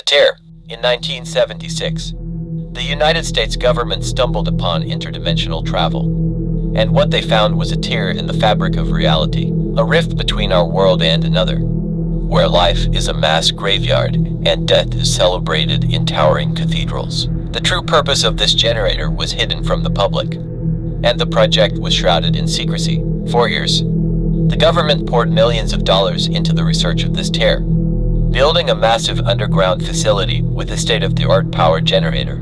The tear. In 1976, the United States government stumbled upon interdimensional travel. And what they found was a tear in the fabric of reality, a rift between our world and another, where life is a mass graveyard and death is celebrated in towering cathedrals. The true purpose of this generator was hidden from the public, and the project was shrouded in secrecy. For years, the government poured millions of dollars into the research of this tear, building a massive underground facility with a state-of-the-art power generator,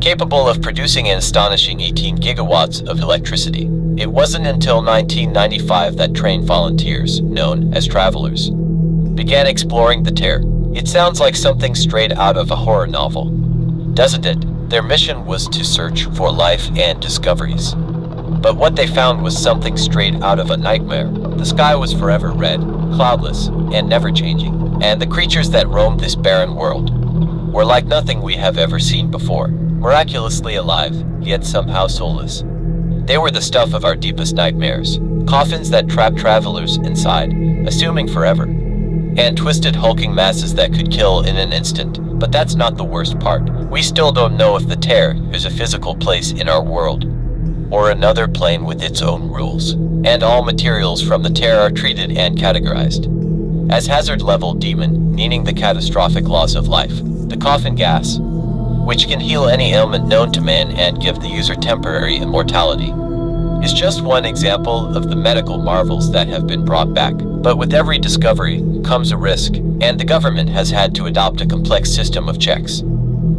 capable of producing an astonishing 18 gigawatts of electricity. It wasn't until 1995 that trained volunteers, known as travelers, began exploring the tear. It sounds like something straight out of a horror novel, doesn't it? Their mission was to search for life and discoveries. But what they found was something straight out of a nightmare. The sky was forever red, cloudless, and never changing. And the creatures that roamed this barren world were like nothing we have ever seen before. Miraculously alive, yet somehow soulless. They were the stuff of our deepest nightmares. Coffins that trapped travelers inside, assuming forever. And twisted hulking masses that could kill in an instant. But that's not the worst part. We still don't know if the tear is a physical place in our world, or another plane with its own rules. And all materials from the tear are treated and categorized as hazard level demon, meaning the catastrophic loss of life. The coffin gas, which can heal any ailment known to man and give the user temporary immortality, is just one example of the medical marvels that have been brought back. But with every discovery comes a risk, and the government has had to adopt a complex system of checks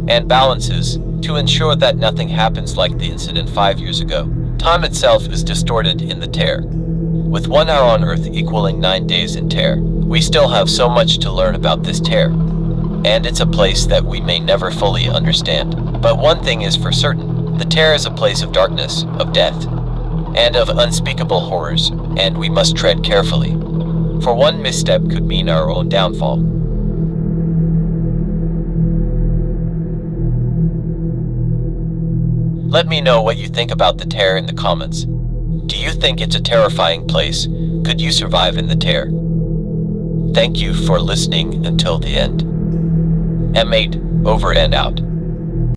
and balances to ensure that nothing happens like the incident five years ago. Time itself is distorted in the tear. With one hour on Earth equaling nine days in tear, we still have so much to learn about this tear. And it's a place that we may never fully understand. But one thing is for certain, the tear is a place of darkness, of death, and of unspeakable horrors, and we must tread carefully. For one misstep could mean our own downfall. Let me know what you think about the tear in the comments. Do you think it's a terrifying place? Could you survive in the tear? Thank you for listening until the end. M8, over and out.